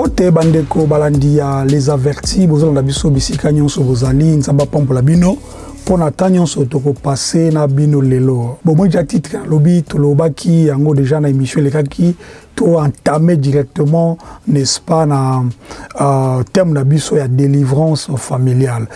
mbote bandeko balandi ya les avertis bozolanda biso bisika nyonso bozali nzambe apambola bino. Mpo na ntan nyonso tokopase na bino lelo. Bomoi ja titre alobi tolobaki yango déjà na émission elekaki toentame directement n'est-ce pas na uh, thème na biso ya délivrance familiale.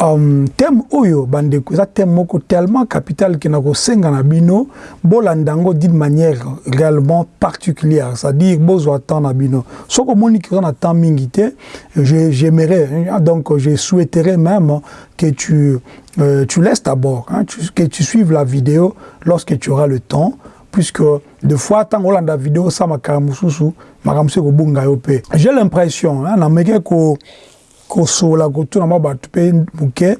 Um, thème oyo bandeko eza thème moko tellement capital ke na kosenga na bino bolanda yango d'une manière réellement particulière c'est-à-dire bozwa temps na bino. Soki omoni ke oza na temps mingi te j'aimerais donc je souhaiterais même que tu, euh, tu laisses d'abord hein, tu, que tu suives la vidéo lorsque tu auras le temps puisque de fois ntango olanda video sa makambo mosusu makambo mosusu ekobunga yo mpe j'ai l'impression nameki kosola kotuna mwa bato mpe moke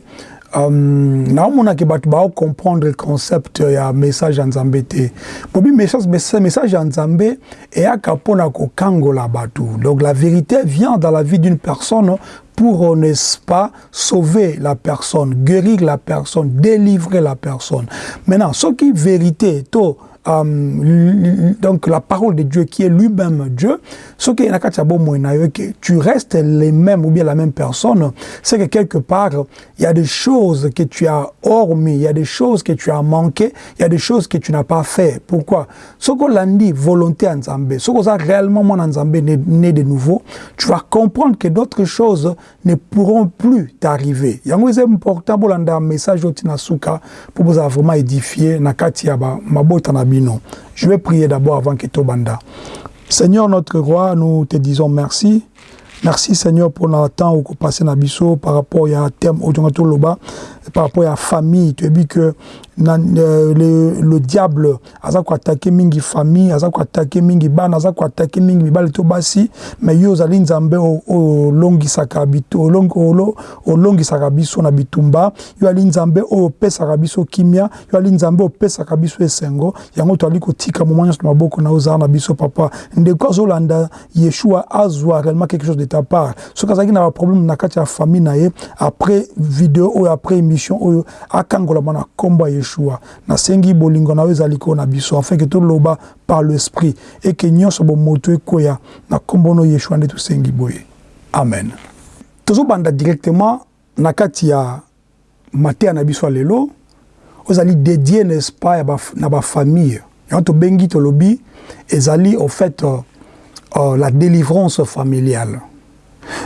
um, naomonaki bato baocomprendre le concept ya message ya nzambe te. Bobi message, message ya nzambe eyaka mpona kokangola bato donc la vérité vient dans la vie d'une personne pour, n'est-ce pas, sauver la personne, guérir la personne, délivrer la personne. Maintenant, ce qui est vérité, tout, Um, donc la parole de Dieu qui est lui-même Dieu, ce qui est que tu restes les mêmes ou bien la même personne, c'est que quelque part, il y a des choses que tu as hormis, il y a des choses que tu as manqué, il y a des choses que tu n'as pas fait. Pourquoi? Ce qu'on l'a dit, volonté en Zambé, ce qu'on a réellement en Zambé né de nouveau, tu vas comprendre que d'autres choses ne pourront plus t'arriver. Il y a un important pour un message au Tinasuka pour vous vraiment édifier, nakati yaba, mabota na je vais prier d'abord avant que Tobanda. Seigneur notre roi, nous te disons merci. Merci Seigneur pour notre temps où passé na biso par rapport à thème loba par rapport à la famille. Tu dit que le, le diable aza attaquer mingi famille aza attaquer mingi bana aza attaquer mingi mibali to basi mais yo ozali nzambe olongisaka olongisaka biso na bitumba. Yo ali nzambe oyo opesaka biso kimia yo ali nzambe opesaka biso esengo. Yango toali kotika moma nyonso na maboko na ozala na biso papa. Ndeko azolanda yeshua azwa réellement quelque chose de ta part. Soki azalaki na baproblème na kati ya famille après video oyo après émission oyo akangolama na nkombo ya yeshua nasengi bolingo na yo ezali ko na biso afin ke toloba par l'esprit bomoto ekoya na nkombo no yeshua nde tosengi boye. Amen. Tozobanda directement na kati ya na biso ya lelo ozali dédié n'est-ce pas na bafamille yango tobengi tolobi ezali au fait uh, uh, la délivrance familiale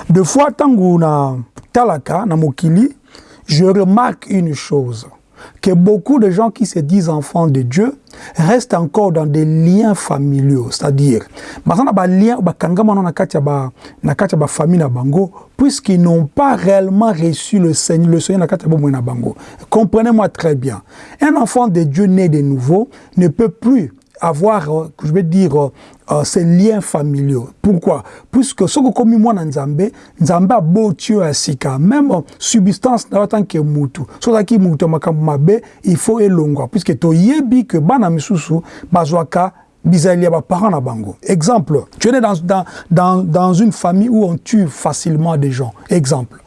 de fois ntango na talaka na mokili je remarque une chose que beaucoup de gens qui se disent enfants de Dieu restent encore dans des liens familiaux, c'est-à-dire, puisqu'ils n'ont pas réellement reçu le Seigneur, le Seigneur Comprenez-moi très bien. Un enfant de Dieu né de nouveau ne peut plus avoir, je vais dire, uh, ces liens familiaux. Pourquoi? Puisque ce que comme moi dans Nzambe, Nzambe a beau ya sika, même substance na tant que mutu. So qui mutu makambo mabe, il faut elongwa puisque to yebi que bana misusu bazwaka bizalia ba parents na bango. Exemple, tu es né dans, dans, dans, dans une famille où on tue facilement des gens. Exemple.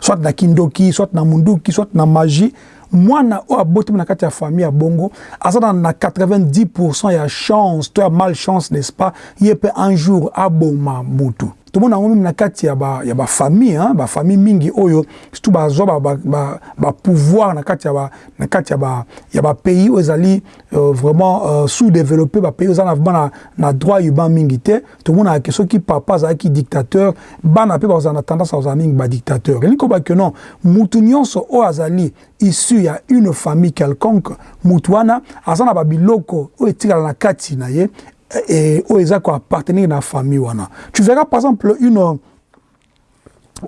Soit na kindoki, soit na munduki, soit na magie, mwana oyo abotami na kati ya famille ya bongo aza na 90 ya chance to ya malchance n'est-ce pas? Ye mpe un jour aboma mutu tomona yango meme na kati ya bafamille ba bafamille mingi oyo surtout bazwa bapouvoir na kati ya bapays oyo ezali uh, vraiment uh, sous-développé bapays na vraiment na droit urbain mingi te. Tomonaka soki papa azalaki dictateur bana mpe bazala na tendance azala mingi badictateur elingi koba ke non mutu nyonso oyo azali issu ya une famille quelconque mutu wana aza na babiloko oyo etikala na kati na ye oyo appartenir à la famille wana. Tu verras par exemple une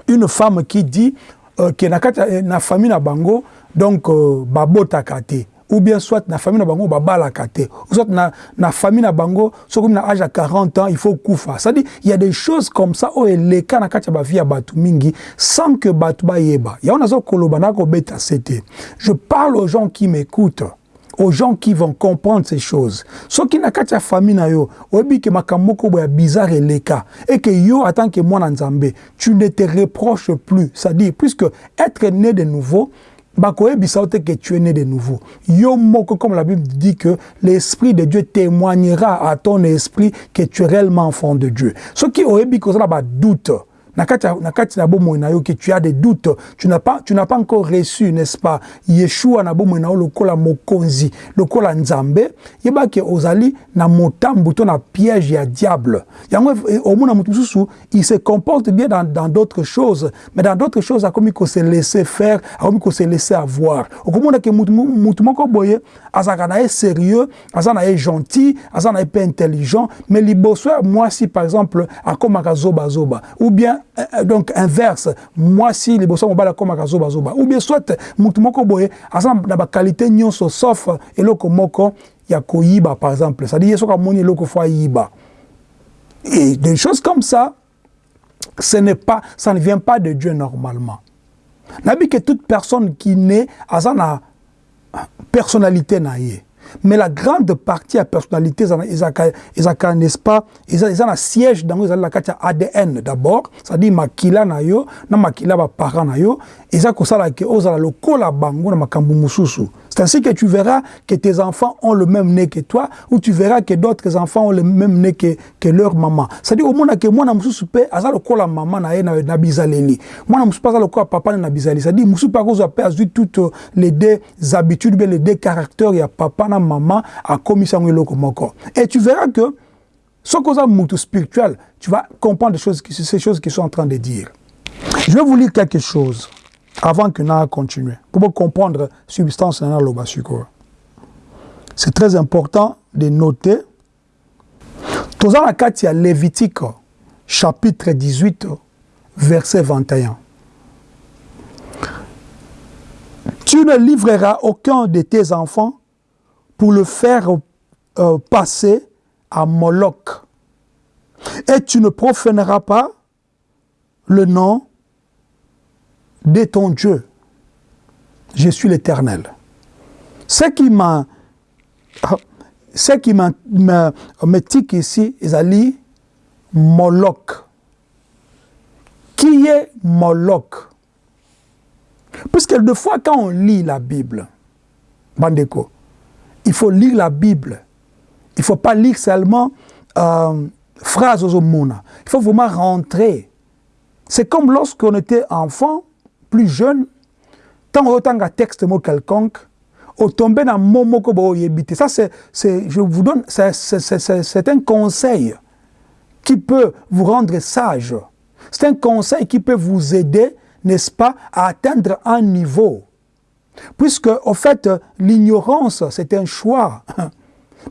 une femme qui dit euh, que na kati na famille na bango donc euh, babotaka te. Ou bien soit na famille na bango babalaka te. Ou soit na, na famille na bango soki na âge à 40 ans il faut kufa. C'est à dire il y a des choses comme ça oyo eleka na kati ya bavie ya bato mingi sans que bato bayeba. Yango nazokoloba nakobeta sete je parle aux gens qui m'écoutent aux gens qui vont comprendre ces choses. Ce qui n'a qu'à famille na yo, obi que makamoko boya bizarre et leka et que yo en que moi nzambe, tu ne te reproches plus. C'est-à-dire puisque être né de nouveau bakoyebisa te que tu es né de nouveau yo moko comme la bible dit que l'esprit de dieu témoignera à ton esprit que tu es réellement enfant de dieu soki oyebi kozala badoute nakati tu as des doutes. Tu n'as pas tu n'as pas encore reçu n'est-ce pas Yeshua na bomoi na lokola mokonzi lokola nzambe. Yeba ke ozali na motambu to na piège ya diable. Yango omona mutu mususu il se comporte bien dans dans d'autres choses. Mais dans d'autres choses akomi ko se laisser faire akomi ko se laisser avoir. Okomona ke mutu mutu moko boye azaka na ye sérieux aza na ye gentil aza na ye pe intelligent. Mais liboso ya mwasi par exemple akomaka zoba zoba ou bien donc inverse. Mwasi liboso mobali akomaka zobazoba ou bien soit mutu moko boye aza na bakalite nyonso sauf eloko moko ya koyiba par exemple. C'est-à-dire ye soki amoni eloko fo ayiba et des choses comme ça ce n'est pas ça ne vient pas de Dieu normalement. Nabi que toute personne qui naît aza na personnalité na ye mais la grande partie ya personnalité ezalaka n'est-ce pas? Eza na siège dango ezali na kati ya adn d'abord c'est-à-dire makila na yo na makila baparent na yo. Eza kosala ke ozala lokola bango na makambo mosusu c'est ainsi que tu verras que tes enfants ont le même nez que toi ou tu verras que d'autres enfants ont le même nez que, que leur maman. C'est-à-dire omona ke mwana mosusu mpe aza lokola mama na ye na, na bizaleli. Mwana mosusu mpe aza lokola papa na bizaleli. C'est-à-dire mosusu mpe akozwa mpe azwi toutes les deux habitudes les deux caractères ya papa na mama akomisi yango eloko moko. Et tu verras que soki oza motu spirituel tu vas comprendre choses, ces choses qu'ils sont en train de dire. Je vais vous lire quelque chose avant que nous continuer pour comprendre substance na loba c'est très important de noter. Toza na kati ya Lévitique chapitre 18 verset 21 tu ne livreras aucun de tes enfants pour le faire euh, passer à Moloch. Et tu ne profaneras pas le nom de ton Dieu. Je suis l'Éternel. Ce qui m'a ce qui m'a me tique ici, Ezali, Moloch. Qui est Moloch? Puisque deux fois quand on lit la Bible, Bandeko, il faut lire la Bible. Il ne faut pas lire seulement euh, phrases aux Il faut vraiment rentrer. C'est comme lorsqu'on était enfant, plus jeune, tant autant un texte mot quelconque, au tomber dans mot moko boyebite. Ça, c'est, je vous donne, c'est un conseil qui peut vous rendre sage. C'est un conseil qui peut vous aider, n'est-ce pas, à atteindre un niveau. Puisque, au fait, l'ignorance, c'est un choix.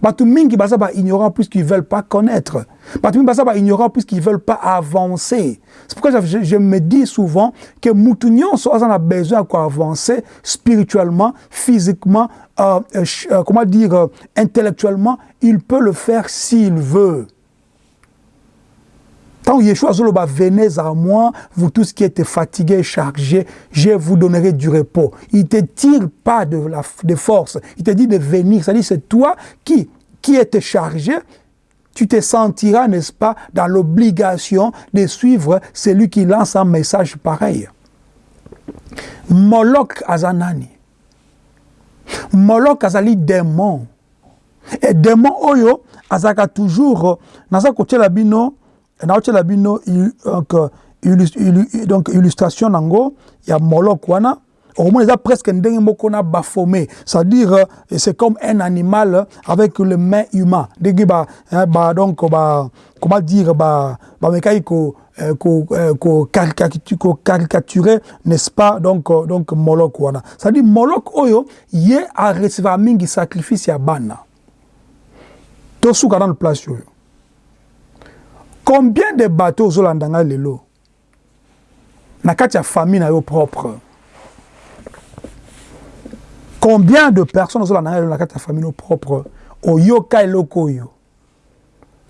bato mingi baza ignorant puisqu'ils veulent pas connaître. Bato mingi baza ignorant puisqu'ils veulent pas avancer. C'est pourquoi je, me dis souvent que mutu nyonso na besoin ya avancer spirituellement physiquement euh, euh, comment dire euh, intellectuellement il peut le faire s'il veut Quand Yeshua Zoloba, venez à moi, vous tous qui êtes fatigués, chargés, je vous donnerai du repos. Il ne te tire pas de, la, de force, il te dit de venir. C'est-à-dire, c'est toi qui, qui es chargé, tu te sentiras, n'est-ce pas, dans l'obligation de suivre celui qui lance un message pareil. Moloch Azanani. Moloch Azali démon. Et démon Oyo, Azaka toujours, Naza la bino, naotiela bino donc, donc illustration nango ya molok wana. Okomona eza presque ndenge moko na bafome c'est-à-dire c'est comme un animal avec le main humain. Ndenge ba, ba donc ba comment dire ba bamekaki ko ko ko caricaturer n'est-ce pas donc donc molok wana. C'est-à-dire molok oyo ye arecevoir mingi sacrifice ya bana. Tosuka nano place oyo combien de bateaux ozolanda ngai lelo? Na kati ya famille na yo propre. Combien de personnes ozolanda ngai lelo na kati ya famille no propre? Oyoka eloko oyo.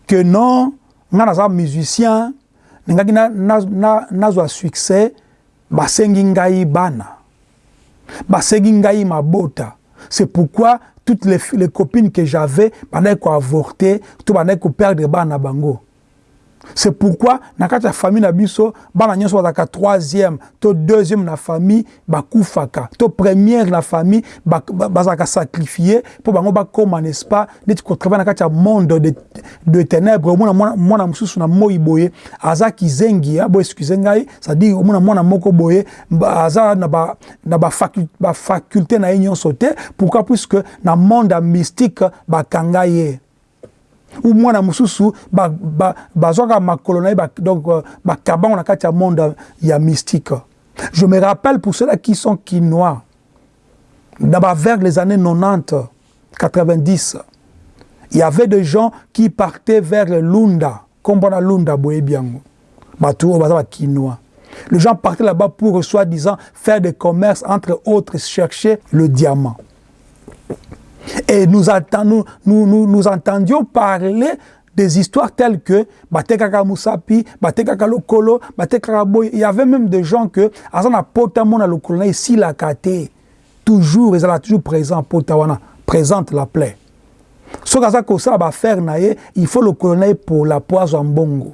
Que non ngai naza musicien ningaki nazwa na, na succès basengi ngai bana. Basengi ngai mabota. C'est pourquoi toutes les, les copines que j'avais bandaki koavorter to bandaki koperdre bana bango c'est pourquoi na kati ya famille na biso bana nyonso bazalaka troisième to deuxième na famille bakufaka. To première na famille bazalaka sacrifié mpo bango bakóma n'est-ce pas? Neti kotravaille na kati ya monde de, de ténèbre omona mwana mosusu na moi boye aza kizengi bo excuse ngai c'est-à-dire omona mwana moko boye aza na bafaculté ba, ba na ye nyonso te pourquoi? Puisque na monde ya mystique bakanga ye ou mwana mosusu bazwaka makolo na ye donc bakabango na kati ya monde ya mystique. Je me rappelle pour ceux-là qui sont quinois. Vers les années 90 90 il y avait des gens qui partaient vers Lunda. Kombo Lunda boyebi yango bato oyo baza bakinois les gens partaient là-bas pour soi-disant faire des commerces entre autres chercher le diamant et nous, nous, nous, nous entendions parler des histoires telles que Batekaka Moussapi, Batekaka Lokolo, Batekaka Boy. Il y avait même des gens que, Azana Potamona Lokolo, ici la kate, toujours, ils sont toujours présents, Potawana, présente la plaie. Ce que ça va faire, il faut le colonel pour la poison en bongo.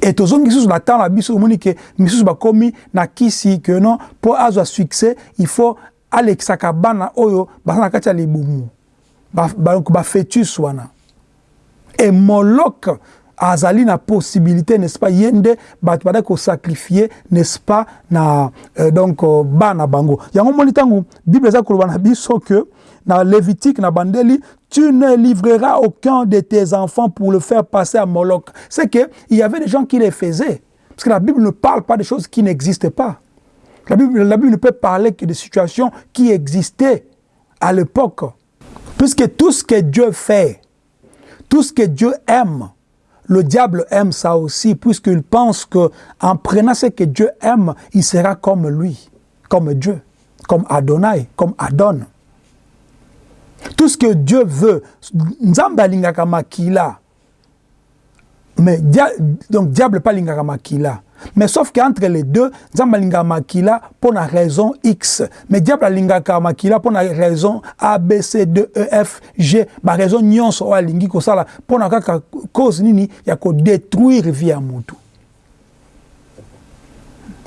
Et tous ceux qui sont dans la biso, ils que misusu bakomi na kisi que non pour avoir succès, il faut alekisaka bana oyo baza na kati ya libumu. Bafetus ba, wana. Na possibilité n'est-ce pas ye nde bato badaki kosacrifie n'est-ce pas na euh, donc euh, bana bango. Yango moni ntango bible na biso na bandeli tu ne livreras aucun de tes enfants pour le faire passer à Moloch. C'est que il y avait des gens qui les faisaient. Parce que la Bible ne parle pas de choses qui n'existent pas La Bible, ne peut parler que de situations qui existaient à l'époque. Puisque tout ce que Dieu fait, tout ce que Dieu aime, le diable aime ça aussi, puisqu'il pense qu'en prenant ce que Dieu aime, il sera comme lui, comme Dieu, comme Adonai, comme Adon. Tout ce que Dieu veut. Mais dia, donc diable pas lingaka makila. Mais sauf qu'entre les deux, Nzamba linga makila pour la raison X. Mais diable linga makila pour la raison A, B, C, D, E, F, G. Ba raison nyonso wa lingi ko sala pour na kaka cause nini ya ko détruire vie à mutu.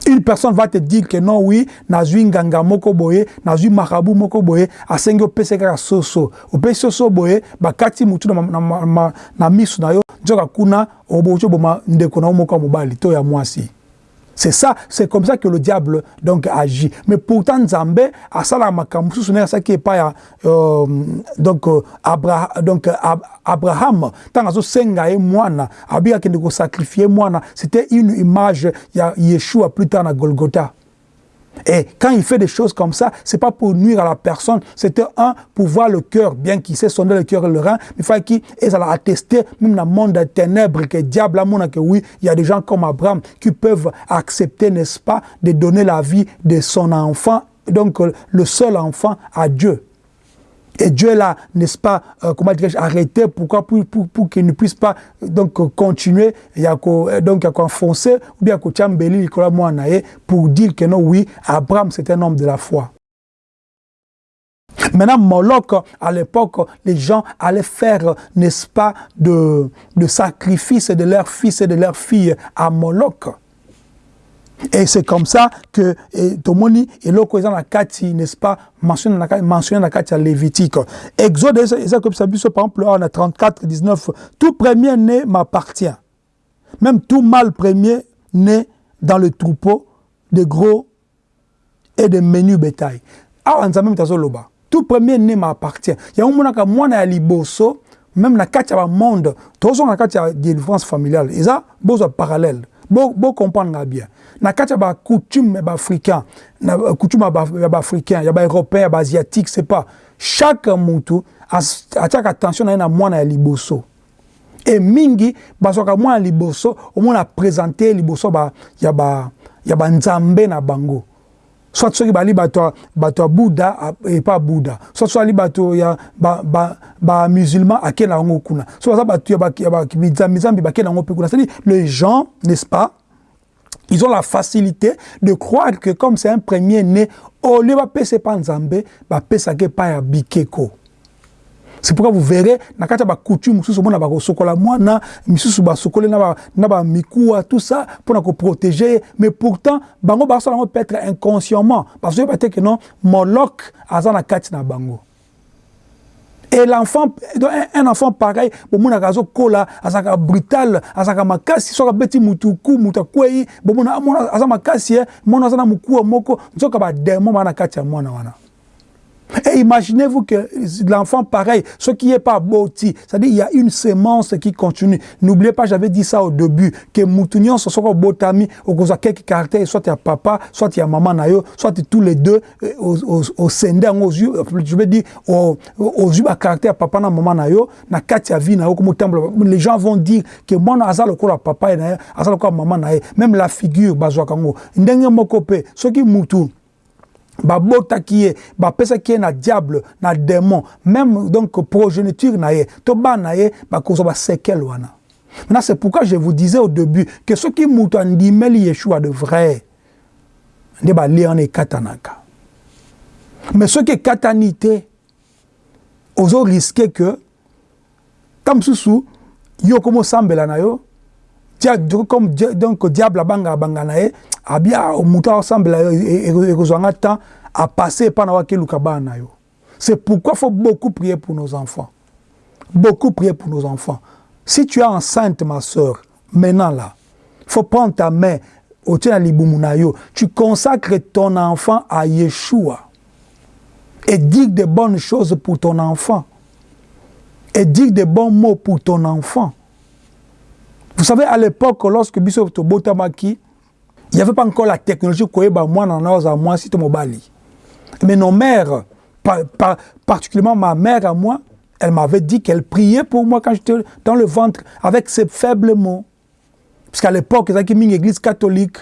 Une personne va te dire que non, oui, nazui nganga moko boye, nazui marabu moko boye, asengi opese kaka soso. Opese soso boye, bakati mutu na, na, na, na misu na yo, nzoka kuna, obocho boma ndeko na moko mobali, to ya mwasi. C'est ça, c'est comme ça que le diable donc agit. Mais pourtant Nzambe a ça la makambu souvenir ça qui est pas euh, donc euh, Abra, donc Ab, Abraham tant azo senga et mwana abia kende ko sacrifier mwana, c'était une image ya Yeshua plus tard na Golgotha. Et quand il fait des choses comme ça, c'est pas pour nuire à la personne, c'était un pour voir le cœur, bien qu'il sait sonder le cœur et le rein, mais il faut qu'il ait attester, même dans le monde des ténèbres, que diable, que oui, il y a des gens comme Abraham qui peuvent accepter, n'est-ce pas, de donner la vie de son enfant, donc le seul enfant à Dieu. Et Dieu l'a, n'est-ce pas, euh, comment dirais-je, arrêté. Pourquoi Pour, pour, pour qu'il ne puisse pas donc continuer, il a donc il y a enfoncer, ou bien qu'il pour dire que non, oui, Abraham c'est un homme de la foi. Maintenant, Moloch, à l'époque, les gens allaient faire, n'est-ce pas, de, de sacrifices de leurs fils et de leurs filles à Moloch. Et c'est comme ça que Tomoni et l'Okoizan la Kati, n'est-ce pas, mentionné dans la Kati à Lévitique. Exode, c'est comme ça, par exemple, on a 34, 19, tout premier né m'appartient. Même tout mâle premier né dans le troupeau de gros et de menus bétail. Ah, on même loba. Tout premier né m'appartient. Il y a un monde qui moi na liboso, même na kati ya monde, tous na kati ya délivrance familiale. Ça, besoin parallèle. Bon, bon comprendre bien. na kati ya bacoutume ya baafricain na coutume ya baafricain ya baeuropéen ya baasiatique c'est pas. Chaque mutu atiaka attention na ye na mwana ya liboso. E mingi bazwaka mwana ya liboso omona présente liboso ba, ya, ba, ya banzambe na bango soit soki bali bato ya buda epa buda soit so ali bato ya bamusulman ba, ake na yango kuna. So baza bato ya bizambi bake na yango mpe kuna. C'est-à-dire les gens n'est-ce pas Ils ont la facilité de croire que comme c'est un premier né, au lieu de passer par Nzambe, va passer par Bikeko. C'est pourquoi vous verrez na kati ya bacoutume mosusu omona bakosokola mwana misusu basokoli na bamikuwa tout ça mpona koprotege mais pourtant bango basala yango peut-être inconsciemment. Bazoyeba te ke non molok aza na kati na bango. Et l'enfant un enfant pareil bomonaka azokola azalaka brutal azalaka makasi soki abeti mutu ku mutu akwei bomona aza makasi mwana aza na mokuwa moko nzoka bademo baa na kati ya mwana wana Et imaginez-vous que l'enfant pareil, ce qui n'est pas boti, c'est-à-dire il y a une sémence qui continue. N'oubliez pas, j'avais dit ça au début, que Moutunion, ce soit botami, ou qu'on a quelques caractères, soit il y a papa, soit il y a maman nayo, soit tous les deux, au, au, sender, aux yeux, je veux dire, aux, yeux, à caractère papa na maman nayo, na katia vie nayo, comme les gens vont dire que moi, na azal la papa na azal ko maman naye, même la figure, bazwa kango, ndenge mokope, ce qui moutou, babotaki ye bapesaki ye na diable na démon. Même donc progéniture na ye to bana na ye bakozwa basekele wana. Maintenant c'est pourquoi je vous disais au début que soki moto andimeli yeshua de vrai nde balia wana ekatanaka mais soki ekatani te ozo riske que ta mosusu yo komosambela na yo comme donc diable abanga abanga na ye abia moto asambela ekozwanga temps apasse epa na wakeluka bana na yo. C'est pourquoi faut beaucoup prier pour nos enfants. Beaucoup prier pour nos enfants. Si tu es enceinte ma soeur maintenant là faut prendre ta main libumu na yo. Tu consacres ton enfant à Yeshua et dis de bonnes choses pour ton enfant. Et dis de bons mots pour ton enfant vous savez à l'époque lorsque biso tobotamaki il n'y avait pas encore la technologie mwana na oza mwasi to mobali mais nos mères par, par, particulièrement ma mère à moi elle m'avait dit qu'elle priait pour moi quand j'étais dans le ventre avec ses faibles mots. Parce qu'à l'époque ezalaki mingi église catholique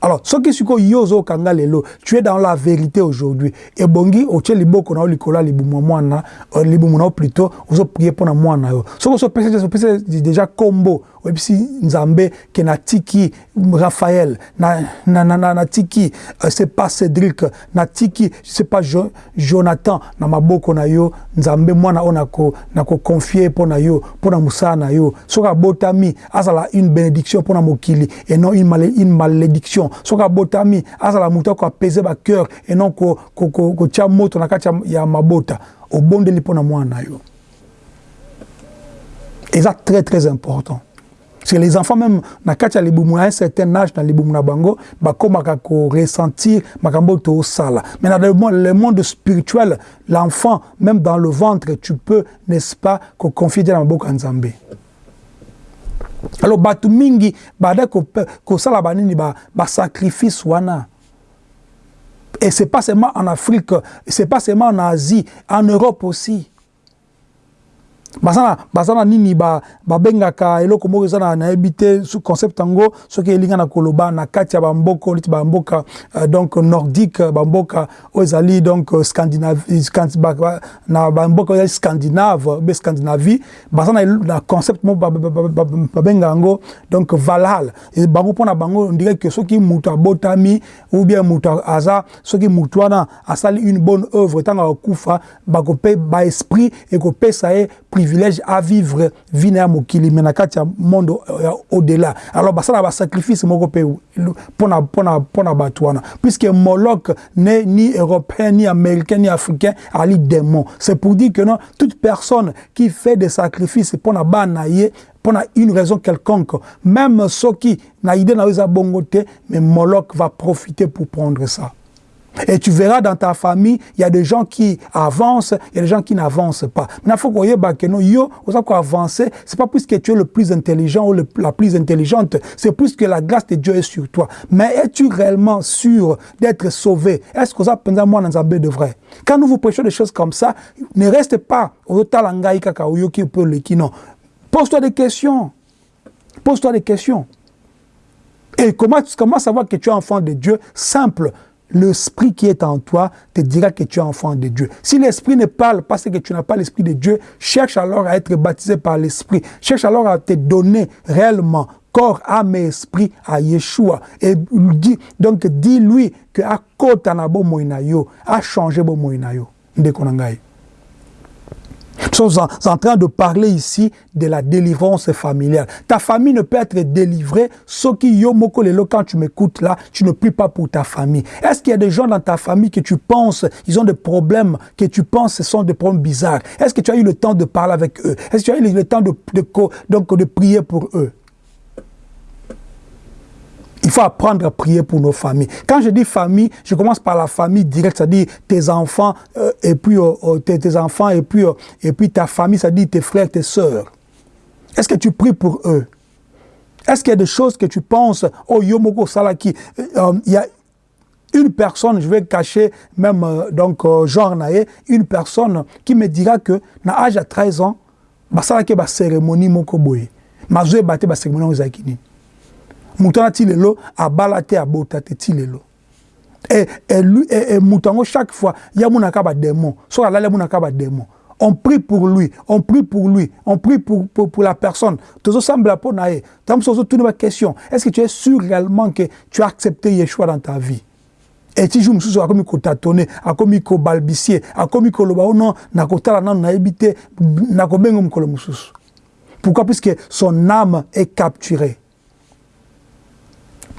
alors soki sikoyo yo ozokanga lelo tu es dans la vérité aujourd'hui. Ebongi otie liboko na yo libumu ya mwana libumu na yo plutôt ozoprie mpo na mwana yo. Soki ozopesa déjà kombo oyebisi nzambe ke natiki raphaël natiki na, c'est pas cédric natiki c'est pas jo, jonathan na maboko na yo nzambe mwana nakoconfie mpo na yo mpo na mosala na yo. Soki abotami azala une bénédiction mpo na mokili et non une, mal, une malédiction soki abotami azala moto akoapese bacœur et non kotia moto na kati ya mabota. Obondeli mpo na mwana na yo eza très très important. Parce que les enfants même na kati ya libumu à un certain âge na libumu na bango bakomaka koressentir makambo tosala. Mais na le monde, le monde spirituel l'enfant même dans le ventre tu peux n'est-ce pas koconfie na maboko ya nzambe alors bato mingi bada kosala ko banini basacrifice ba wana. Et c'est pas seulement en Afrique c'est pas seulement en Asie en Europe aussi baza na nini babengaka ba eloko moko eza nayebi te concept yango soki elinga na koloba na kati ya bamboka neti bamboka uh, donc nordique bamboka oyo ezali donc na bamboka oyo ezali scandinave be scandinavie baza na, na concept moko babenga yango donc valhal bango mpona bango ondire ke soki moto abotami ou bien moto aza soki moto wana asali une bonne œuvre ntango akokufa baesprit ekopesa ye privilège à vivre vie na mokili mais na kati ya monde au-delà. Alors basala basacrifice moko mpe mpona mpona mpona bato puisque moloc n'est ni européen ni américain ni africain ali démon c'est pour dire que non toute personne qui fait des sacrifices mpona bana na ye mpona une raison quelconque même soki na idée na bongo mais moloc va profiter pour prendre ça Et tu verras dans ta famille, il y a des gens qui avancent, il y a des gens qui n'avancent pas. Maintenant, il faut que vous yo, avez avancer, c'est pas plus que tu es le plus intelligent ou la plus intelligente, c'est plus que la grâce de Dieu est sur toi. Mais es-tu réellement sûr d'être sauvé? Est-ce que ça pendant moi dans de vrai? Quand nous vous prêchons des choses comme ça, ne reste pas au talangai kaka ou qui peut le qui non. Pose-toi des questions. Pose-toi des questions. Et comment, comment savoir que tu es enfant de Dieu? Simple l'esprit qui est en toi te dira que tu es enfant de Dieu. Si l'esprit ne parle pas, c'est que tu n'as pas l'esprit de Dieu, cherche alors à être baptisé par l'esprit. Cherche alors à te donner réellement corps, âme et esprit à Yeshua. Et dis, donc dis-lui que à côté na bo moinayo, a changé bo moinayo. Ndekonangai. Nous sommes en, train de parler ici de la délivrance familiale. Ta famille ne peut être délivrée, sauf que quand tu m'écoutes là, tu ne pries pas pour ta famille. Est-ce qu'il y a des gens dans ta famille que tu penses, ils ont des problèmes, que tu penses ce sont des problèmes bizarres? Est-ce que tu as eu le temps de parler avec eux? Est-ce que tu as eu le temps donc, de prier pour eux? Il faut apprendre à prier pour nos familles. Quand je dis famille, je commence par la famille directe, c'est-à-dire tes enfants euh, et puis euh, euh, tes, enfants et puis et puis ta famille, c'est-à-dire tes frères, tes sœurs. Est-ce que tu pries pour eux? Est-ce qu'il y a des choses que tu penses Oh Yomoko Salaki, il y a une personne, je vais cacher même donc genre une personne qui me dira que na âge à 13 ans, basalaki ba cérémonie moko boye. Mazwe bate ba cérémonie moto wana ti lelo abala te abota te ti lelo. E, e, e, e, moto yango chaque fois ye amonaka badémon soki alali amonaka badémon on prie pour lui on prie pour lui on prie pour, pour, pour la personne. Tozosambela mpo na ye. Ntango mosusu ozotuna baquestion est ce que tu es sûr réellement que tu as accepté yeshua dans ta vie? Eti jour mosusu akomi kotatone akomi kobalbisie akomi koloba o oh non nakotala nano nayebi te nakobenga mokolo mosusu. Pourquoi? Puisque son âme est capturée.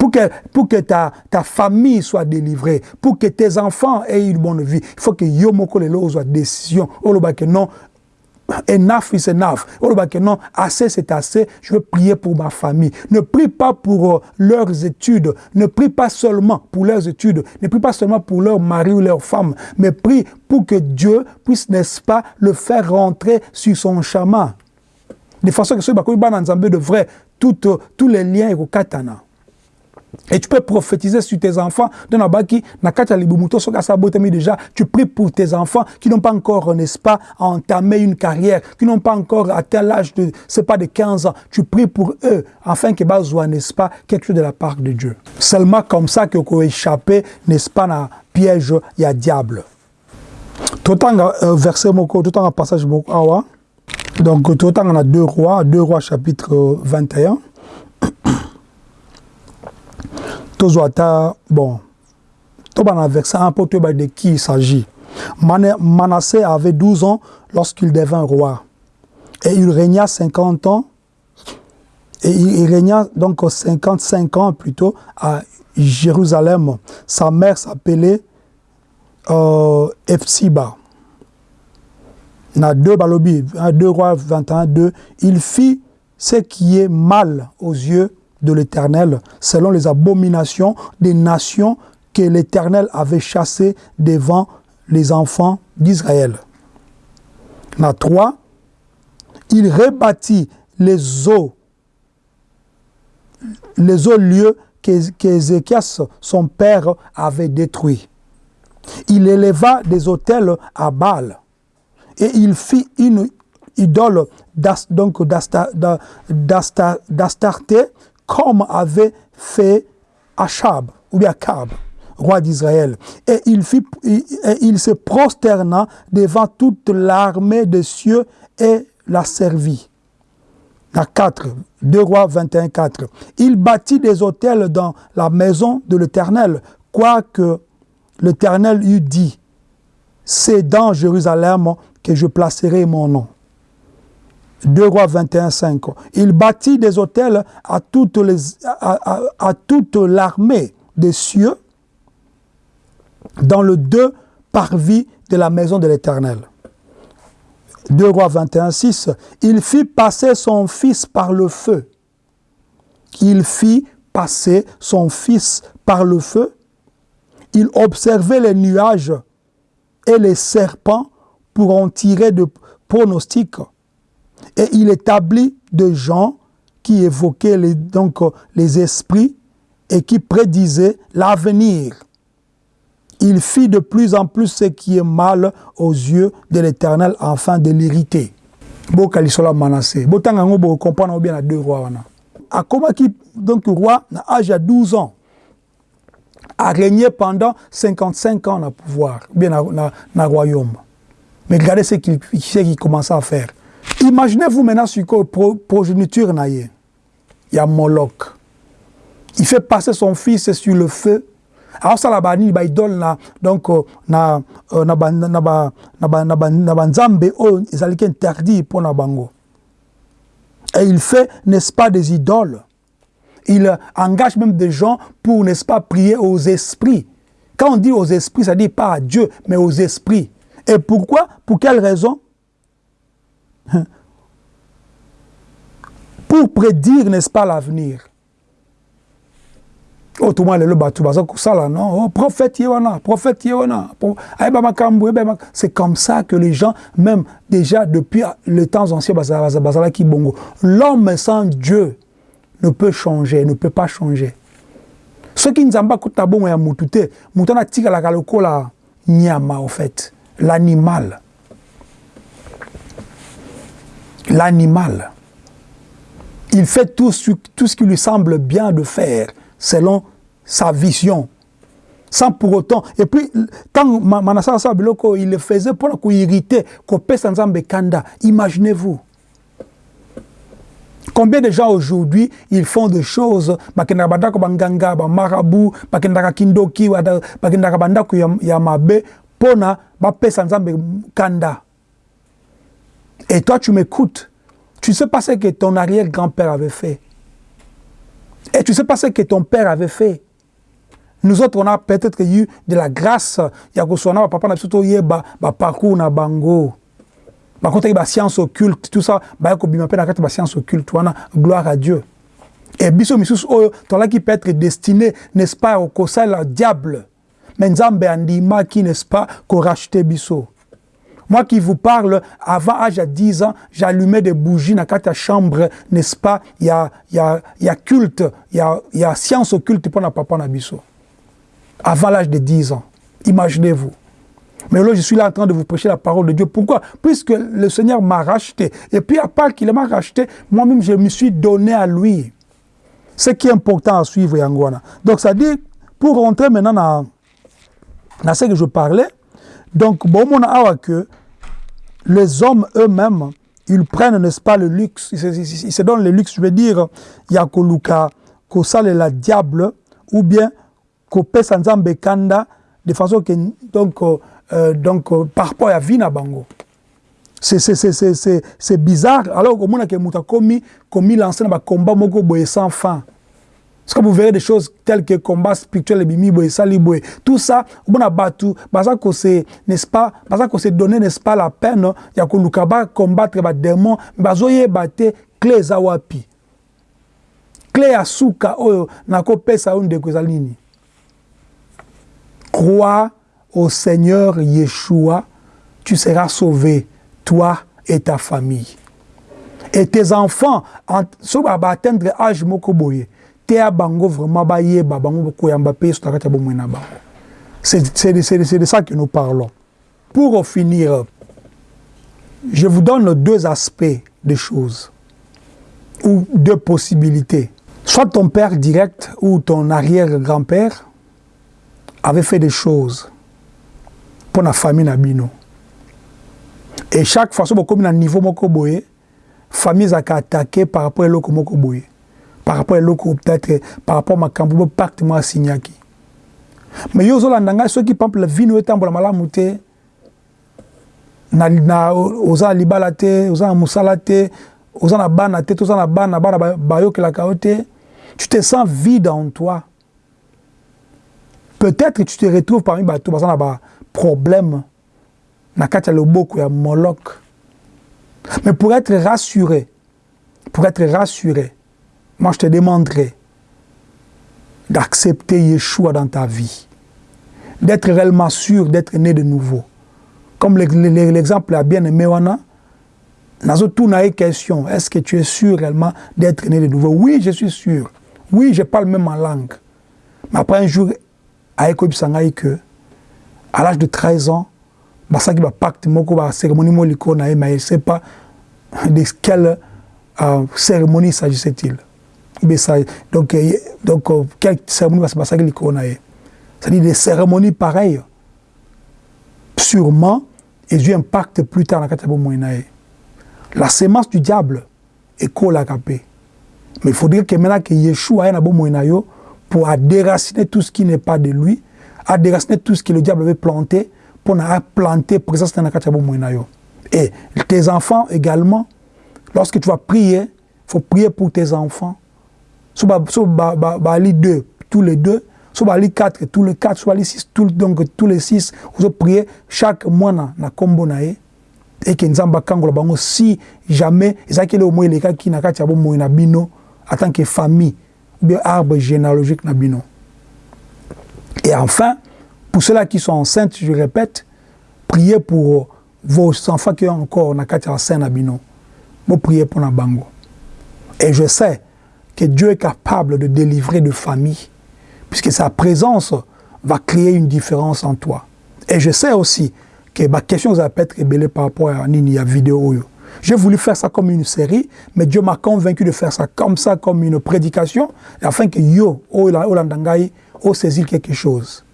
Pour que, pour que ta, famille soit délivrée, pour que tes enfants aient une bonne vie, il faut que Yomoko Lelo soit décision. que non, enough is enough. non, assez c'est assez, je veux prier pour ma famille. Ne prie pas pour euh, leurs études, ne prie pas seulement pour leurs études, ne prie pas seulement pour leur mari ou leur femme, mais prie pour que Dieu puisse, n'est-ce pas, le faire rentrer sur son chemin. De façon que ce soit de vrai, tous les liens et katana. Et tu peux prophétiser sur tes enfants. déjà, tu pries pour tes enfants qui n'ont pas encore, n'est-ce pas, entamé une carrière, qui n'ont pas encore atteint l'âge de, c'est pas de 15 ans. Tu pries pour eux, afin qu'ils besoin, n'est-ce pas, quelque chose de la part de Dieu. Seulement comme ça que vous échapper, n'est-ce pas, dans piège, il y a diable. Tout euh, verset tout en passage awa. Donc, tout en a deux rois, deux rois chapitre 21. Bon tobana verset 1 pour de qui il s'agit. Manassé avait 12 ans lorsqu'il devint roi. Et il régna 50 ans. Et il régna donc 55 ans plutôt à Jérusalem. Sa mère s'appelait euh, Epsiba na 2 balobi 2 rois 21 2 il fit ce qui est mal aux yeux de l'Éternel, selon les abominations des nations que l'Éternel avait chassées devant les enfants d'Israël. La 3, il rebâtit les eaux, les eaux lieux qu'Ézéchias, son père, avait détruits. Il éleva des autels à Baal et il fit une idole d'Astarté comme avait fait Achab, ou bien roi d'Israël. Et il, fit, et il se prosterna devant toute l'armée des cieux et la servit. La 4, 2 rois 21, 4. Il bâtit des hôtels dans la maison de l'Éternel, quoique l'Éternel eût dit, c'est dans Jérusalem que je placerai mon nom. 2 rois 21, 5. Il bâtit des hôtels à toute, l'armée des cieux dans le deux parvis de la maison de l'Éternel. 2 rois 21, 6. Il fit passer son fils par le feu. Il fit passer son fils par le feu. Il observait les nuages et les serpents pour en tirer de pronostics et il établit des gens qui évoquaient les, donc, les esprits et qui prédisaient l'avenir. Il fit de plus en plus ce qui est mal aux yeux de l'Éternel afin de l'irriter. bokalisola manassé botanga yango bokomprendre bien na deux rois wana akomaki donc roi na âge à 12 ans a régné pendant 55 ans na pouvoir bien na, na royaume mais regardez ce qu'il qu commençait à faire Imaginez-vous maintenant sur quoi progéniture Il y a Moloch. Il fait passer son fils sur le feu. Aosala banini baidole na donc euh, na euh, na ezalaki interdit mpo na bango. Et il fait n'est-ce pas des idoles. Il engage même des gens pour n'est-ce pas prier aux esprits. Quand on dit aux esprits ça dit pas à Dieu mais aux esprits. Et pourquoi? Pour quelle raison? pour prédire, n'est-ce pas, l'avenir. Oh, Autrement, le bateau, ça là, non, oh, prophète Yewana, prophète Yewana, ah, c'est comme ça que les gens, même déjà depuis les temps anciens, l'homme sans Dieu ne peut changer, ne peut pas changer. Ce qui nous a pas coûté bon, c'est que nous avons tiré la nyama, en fait, l'animal. L'animal il fait tout, tout ce qui lui semble bien de faire selon sa vision. Sans pour autant. Et puis, tant Manassa Biloko, il le faisait pour irriter, kanda. Imaginez-vous. Combien de gens aujourd'hui, ils font des choses, bakendaka bandako banganga, ba marabout, bakendaka kindoki, bakendaka bandako ya mabe, pona bapesa nzambe kanda. Et toi, tu m'écoutes. Tu sais pas ce que ton arrière-grand-père avait fait. Et tu sais pas ce que ton père avait fait. Nous autres, on a peut-être eu de la grâce. Il y a que papa n'a surtout eu un parcours na bango. Par contre, il y a science occulte, tout ça. Il y a une science occulte. Gloire à Dieu. Et biso misus oyo, ton qui peut être destiné, n'est-ce pas, au kosal diable. Mais nzambe andima qui, n'est-ce pas, qu'on rachete biso. Moi qui vous parle, avant l'âge de 10 ans, j'allumais des bougies dans la chambre, n'est-ce pas? Il y a, culte, il y a, y a science occulte pour papa Nabiso. Avant l'âge de 10 ans. Imaginez-vous. Mais là, je suis là en train de vous prêcher la parole de Dieu. Pourquoi? Puisque le Seigneur m'a racheté. Et puis, à part qu'il m'a racheté, moi-même, je me suis donné à lui. Ce qui est important à suivre, Yangwana. Donc, ça dit, pour rentrer maintenant dans ce que je parlais, donc, bon, on a que les hommes eux-mêmes, ils prennent, n'est-ce pas, le luxe, ils se, ils se, donnent le luxe, je veux dire, il y a Koluka, Kosale la diable, ou bien Kopes Nzambe Kanda, de façon que, donc, euh, donc par rapport à Vina Bango. C'est bizarre. Alors, au moins, que Mouta commis, commis un combat moko boye sans fin. Parce que vous verrez des choses telles que combat spirituel et bimi boye sali boye. Tout ça, bon abatu, baza ko se, n'est-ce pas, baza ko se donner, n'est-ce pas, la peine, ya ko lukaba combattre ba démon, bazo ye bate clé za wapi? Clé ya suka oyo na ko pesa on de nini? Crois au Seigneur Yeshua, tu seras sauvé, toi et ta famille. Et tes enfants, en, so atteindre âge moko boye. bango vraiment bango c'est de ça que nous parlons pour finir je vous donne deux aspects des choses ou deux possibilités soit ton père direct ou ton arrière-grand-père avait fait des choses pour la famille Nabino. Et chaque fois que vous un niveau moko boye, famille a attaqué par rapport à l'autre par rapport à l'autre peut-être par rapport à ma cambo pacte moi signaki. Mais yo zolanda ngai soki pample la vino etambola malamu te na, na oza na libala te oza na mosala te oza na bana te toza na bana bana bayokelaka yo te tu te sens vide en toi. Peut-être tu te retrouves parmi bato baza na baproblème na kati ya loboko ya molok mais pour être rassuré pour être rassuré moi je te demanderai d'accepter Yeshua dans ta vie, d'être réellement sûr d'être né de nouveau. Comme l'exemple a bien aimé Wana, Nazo n'a question, est-ce que tu es sûr réellement d'être né de nouveau? Oui, je suis sûr. Oui, je parle même en langue. Mais après un jour, à que à l'âge de 13 ans, basaki ba pacte moko ba cérémonie mais je sais pas de quelle euh, cérémonie s'agissait-il. Donc, euh, donc euh, quelle cérémonie va se passer avec les C'est-à-dire des cérémonies pareilles. Sûrement, et eu impact plus tard la. La sémence du diable est capé. Mais il faudrait que maintenant que Yeshua ait bon pour déraciner tout ce qui n'est pas de lui, à déraciner tout ce que le diable avait planté, pour planter présence dans la Et tes enfants également, lorsque tu vas prier, il faut prier pour tes enfants. Soit deux, tous les deux, soit les quatre, tous les quatre, soit les six, donc tous les six, vous priez chaque mois na kombo na et que nzamba kangola bango si jamais ezaki le moins les qui na kati ya bomoi na bino en tant que famille ou bien arbre généalogique na bino. Et enfin pour ceux-là qui sont enceintes je répète priez pour vos enfants qui ont encore na kati ya sein na bino. Vous priez pour na bango. Et je sais que Dieu est capable de délivrer de famille puisque sa présence va créer une différence en toi et je sais aussi que ma question va être ébellée par rapport à Nini, à vidéo. J'ai voulu faire ça comme une série, mais Dieu m'a convaincu de faire ça comme ça, comme une prédication, afin que yo, Olandangaï, oh saisir quelque chose.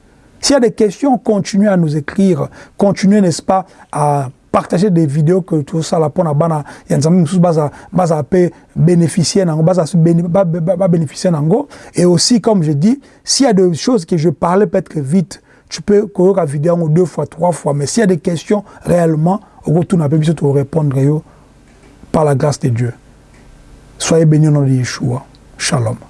S'il y a des questions, continuez à nous écrire, continuez, n'est-ce pas, à partager des vidéos que tout ça là pour na bana yanzami mususu baza baza pe bénéficier nango baza bénéficier nango et aussi comme je dis s'il y a des choses que je parlais peut-être vite tu peux la vidéo deux fois, trois fois, mais s'il y a des questions réellement, au retour, on peut te répondre par la grâce de Dieu. Soyez bénis au nom de Yeshua. Shalom.